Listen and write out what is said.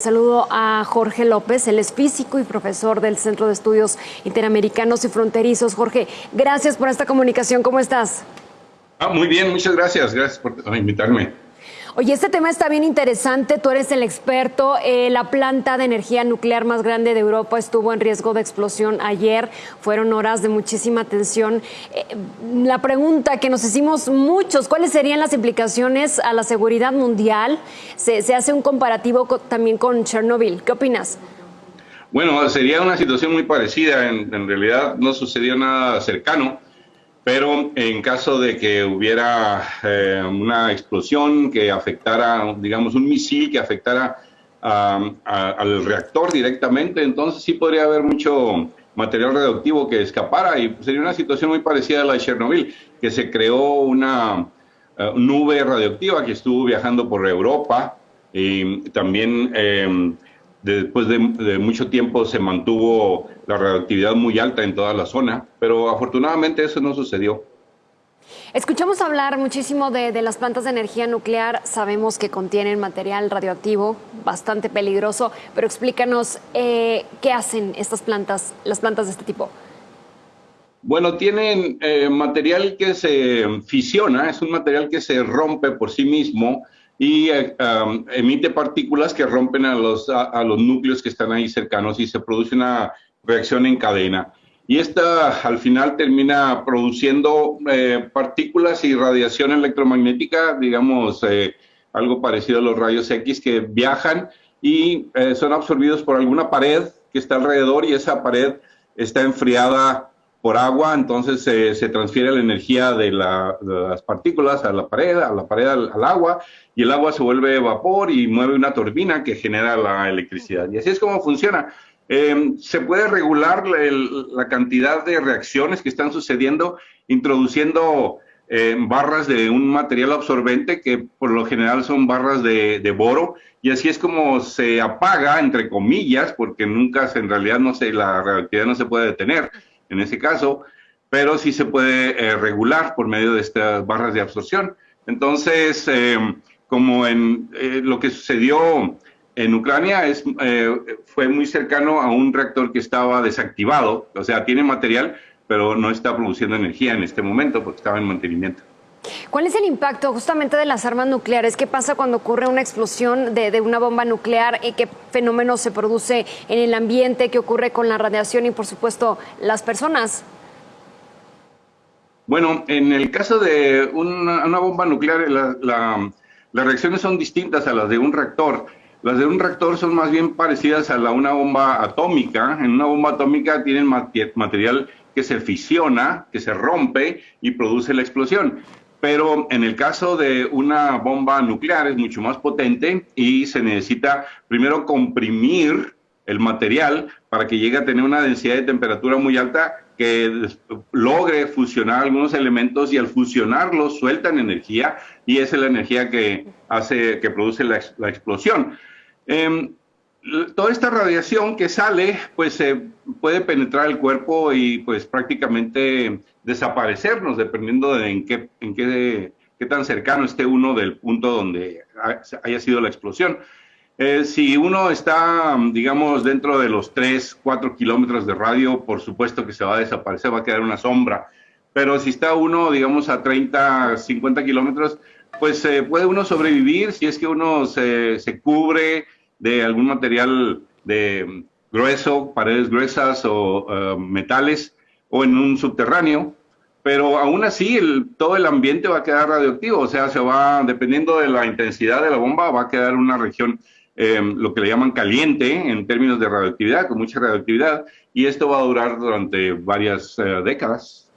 Saludo a Jorge López, él es físico y profesor del Centro de Estudios Interamericanos y Fronterizos. Jorge, gracias por esta comunicación. ¿Cómo estás? Ah, muy bien, muchas gracias. Gracias por invitarme. Oye, este tema está bien interesante, tú eres el experto. Eh, la planta de energía nuclear más grande de Europa estuvo en riesgo de explosión ayer, fueron horas de muchísima tensión. Eh, la pregunta que nos hicimos muchos, ¿cuáles serían las implicaciones a la seguridad mundial? Se, hace un comparativo también con Chernobyl, ¿qué opinas? Bueno, sería una situación muy parecida, en realidad no sucedió nada cercano pero en caso de que hubiera eh, una explosión que afectara, digamos, un misil que afectara al reactor directamente, entonces sí podría haber mucho material radioactivo que escapara y sería una situación muy parecida a la de Chernobyl, que se creó una eh, nube radioactiva que estuvo viajando por Europa y también em, después de, mucho tiempo se mantuvo la radioactividad muy alta en toda la zona, pero afortunadamente eso no sucedió. Escuchamos hablar muchísimo de, las plantas de energía nuclear, sabemos que contienen material radioactivo bastante peligroso, pero explícanos eh, qué hacen estas plantas, las plantas de este tipo. Bueno, tienen eh, material que se fisiona, es un material que se rompe por sí mismo, y eh, emite partículas que rompen a los, a, los núcleos que están ahí cercanos y se produce una reacción en cadena. Y esta al final termina produciendo eh, partículas y radiación electromagnética, digamos, eh, algo parecido a los rayos X que viajan y son absorbidos por alguna pared que está alrededor y esa pared está enfriada por agua, entonces se transfiere la energía de, las partículas a la pared, a la pared al, agua, y el agua se vuelve vapor y mueve una turbina que genera la electricidad. Y así es como funciona. Em, se puede regular la cantidad de reacciones que están sucediendo introduciendo eh, barras de un material absorbente que por lo general son barras de, de, boro y así es como se apaga entre comillas porque nunca en realidad no se la reactividad no se puede detener en ese caso, pero sí se puede eh, regular por medio de estas barras de absorción. Entonces, em, como en eh, lo que sucedió en Ucrania es, eh, fue muy cercano a un reactor que estaba desactivado, o sea, tiene material, pero no está produciendo energía en este momento porque estaba en mantenimiento. ¿Cuál es el impacto justamente de las armas nucleares? ¿Qué pasa cuando ocurre una explosión de, una bomba nuclear? ¿Y ¿Qué fenómeno se produce en el ambiente? ¿Qué ocurre con la radiación y, por supuesto, las personas? Bueno, en el caso de una, bomba nuclear, las reacciones son distintas a las de un reactor. Las de un reactor son más bien parecidas a la una bomba atómica. En una bomba atómica tienen material que se fisiona, que se rompe y produce la explosión pero en el caso de una bomba nuclear es mucho más potente y se necesita primero comprimir el material para que llegue a tener una densidad de temperatura muy alta que logre fusionar algunos elementos y al fusionarlos sueltan energía y esa es la energía que hace que produce la, explosión. Em, toda esta radiación que sale, pues se puede penetrar el cuerpo y pues prácticamente desaparecernos, dependiendo de en qué, en qué, qué tan cercano esté uno del punto donde haya sido la explosión. Eh, si uno está, digamos, dentro de los 3, 4 kilómetros de radio, por supuesto que se va a desaparecer, va a quedar una sombra. Pero si está uno, digamos, a 30, 50 kilómetros, pues eh, puede uno sobrevivir si es que uno se, se cubre, de algún material de grueso, paredes gruesas o eh, metales, o en un subterráneo, pero aún así todo el ambiente va a quedar radioactivo, o sea, se va, dependiendo de la intensidad de la bomba, va a quedar una región, em, lo que le llaman caliente en términos de radioactividad, con mucha radioactividad, y esto va a durar durante varias eh, décadas.